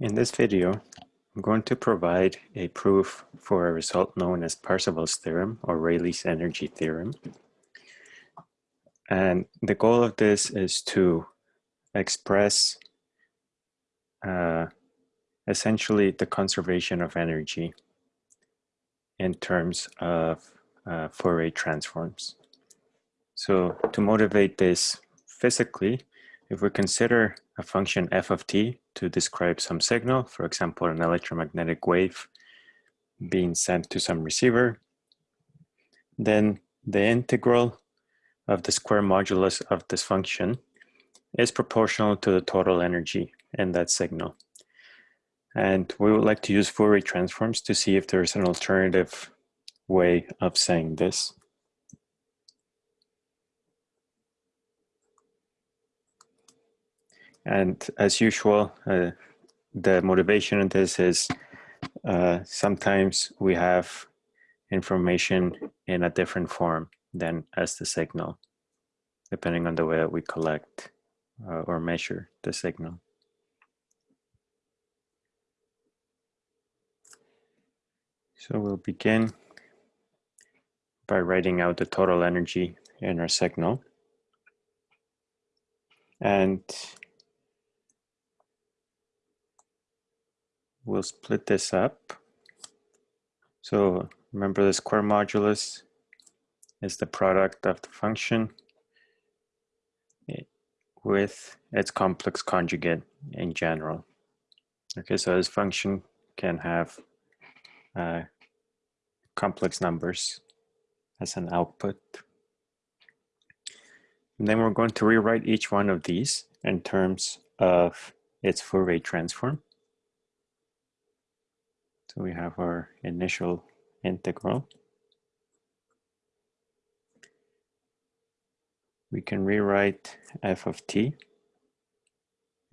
In this video, I'm going to provide a proof for a result known as Parseval's theorem or Rayleigh's energy theorem. And the goal of this is to express uh, essentially the conservation of energy in terms of uh, Fourier transforms. So to motivate this physically, if we consider a function f of t to describe some signal, for example, an electromagnetic wave being sent to some receiver, then the integral of the square modulus of this function is proportional to the total energy in that signal. And we would like to use Fourier transforms to see if there's an alternative way of saying this. And as usual, uh, the motivation in this is uh, sometimes we have information in a different form than as the signal, depending on the way that we collect uh, or measure the signal. So we'll begin by writing out the total energy in our signal. And we'll split this up. So remember the square modulus is the product of the function with its complex conjugate in general. Okay, so this function can have uh, complex numbers as an output. And then we're going to rewrite each one of these in terms of its Fourier transform. So we have our initial integral. We can rewrite f of t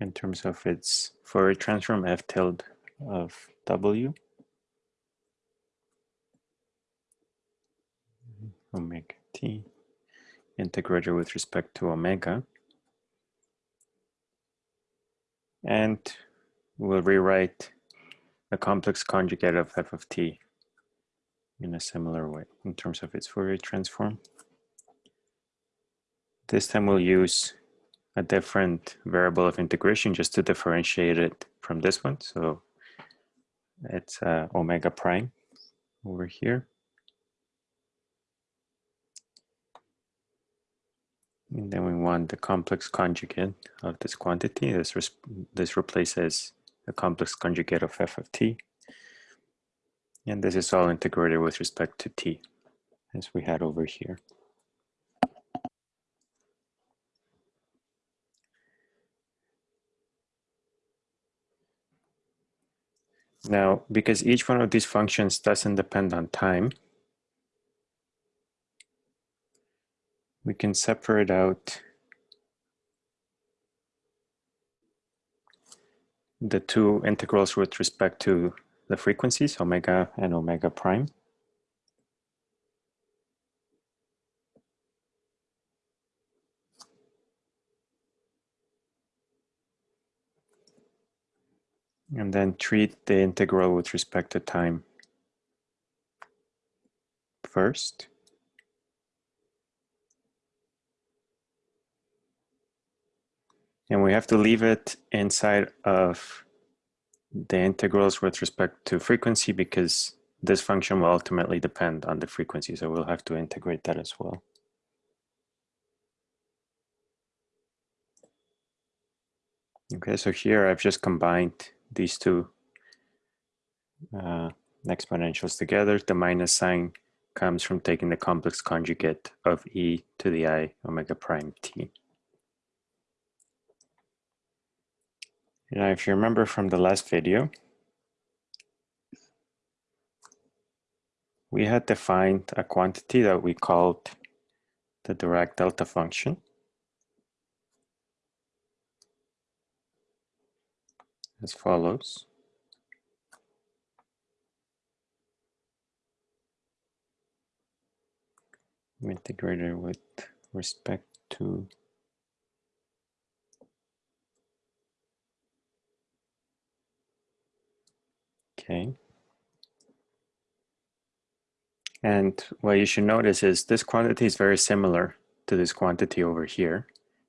in terms of its Fourier transform f tilde of w. Omega t integrated with respect to omega. And we'll rewrite a complex conjugate of f of t in a similar way in terms of its Fourier transform. This time we'll use a different variable of integration just to differentiate it from this one. So it's uh, omega prime over here. And then we want the complex conjugate of this quantity. This, this replaces the complex conjugate of f of t. And this is all integrated with respect to t, as we had over here. Now, because each one of these functions doesn't depend on time, we can separate out the two integrals with respect to the frequencies, omega and omega prime. And then treat the integral with respect to time first. And we have to leave it inside of the integrals with respect to frequency because this function will ultimately depend on the frequency. So we'll have to integrate that as well. Okay, so here I've just combined these two uh, exponentials together. The minus sign comes from taking the complex conjugate of e to the i omega prime t. Now, if you remember from the last video, we had defined a quantity that we called the Dirac delta function. as follows. Integrated with respect to Okay. And what you should notice is this quantity is very similar to this quantity over here,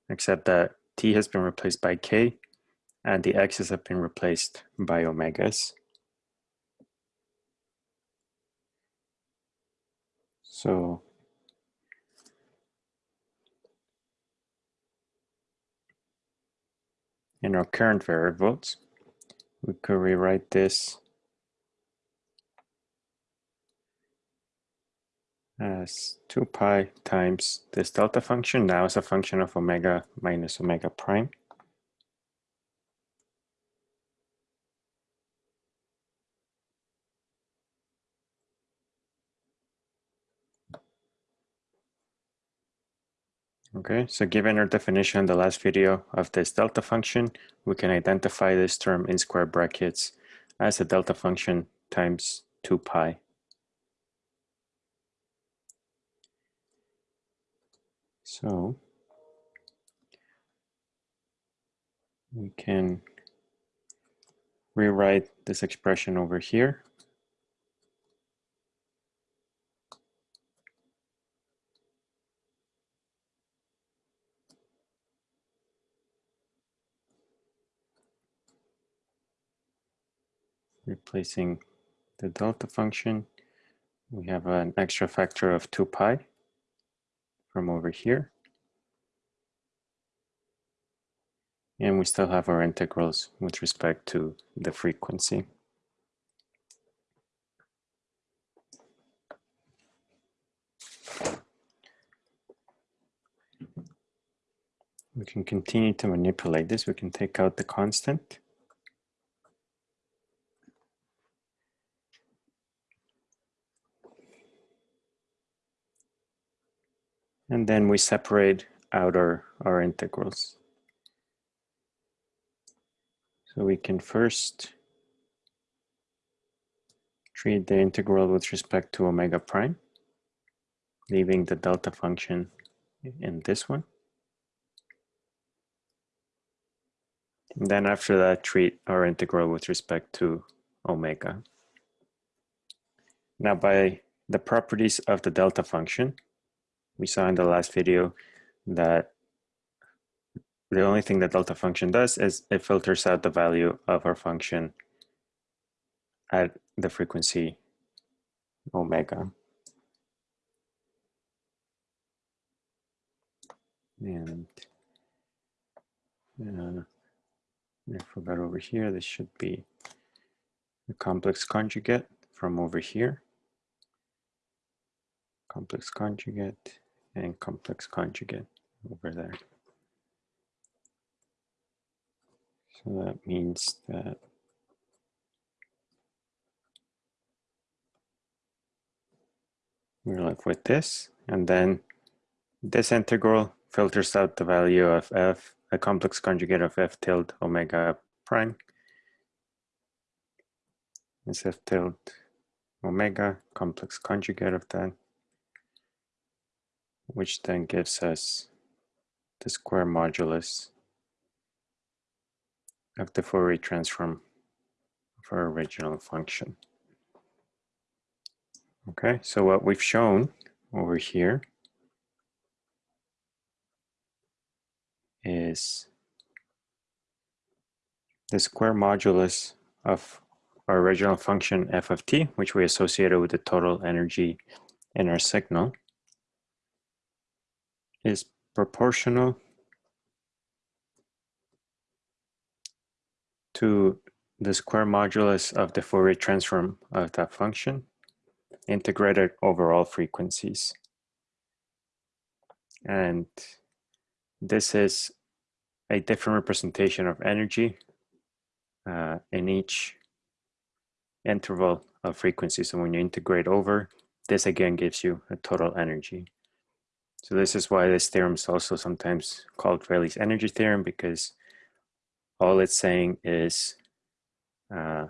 except that t has been replaced by k and the x's have been replaced by omegas. So in our current variables, we could rewrite this as 2 pi times this delta function now as a function of omega minus omega prime. Okay, so given our definition in the last video of this delta function, we can identify this term in square brackets as a delta function times 2 pi. So we can rewrite this expression over here. Replacing the delta function, we have an extra factor of 2 pi from over here. And we still have our integrals with respect to the frequency. We can continue to manipulate this. We can take out the constant. And then we separate out our, our integrals. So we can first treat the integral with respect to omega prime, leaving the delta function in this one. And then after that, treat our integral with respect to omega. Now by the properties of the delta function, we saw in the last video that the only thing that delta function does is it filters out the value of our function at the frequency omega. And uh, I forgot over here, this should be the complex conjugate from over here. Complex conjugate and complex conjugate over there. So that means that we're left with this, and then this integral filters out the value of f, a complex conjugate of f tilde omega prime. Is f tilde omega, complex conjugate of that which then gives us the square modulus of the Fourier transform of our original function. Okay, so what we've shown over here is the square modulus of our original function f of t, which we associated with the total energy in our signal, is proportional to the square modulus of the Fourier transform of that function integrated over all frequencies. And this is a different representation of energy uh, in each interval of frequency. So when you integrate over, this again gives you a total energy. So this is why this theorem is also sometimes called Rayleigh's energy theorem because all it's saying is uh,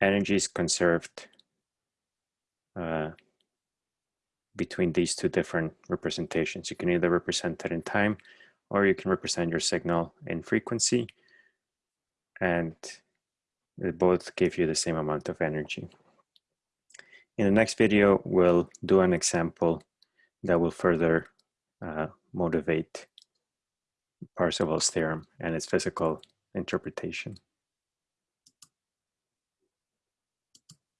energy is conserved uh, between these two different representations. You can either represent it in time or you can represent your signal in frequency. And They both give you the same amount of energy. In the next video, we'll do an example that will further uh, motivate Parseval's theorem and its physical interpretation.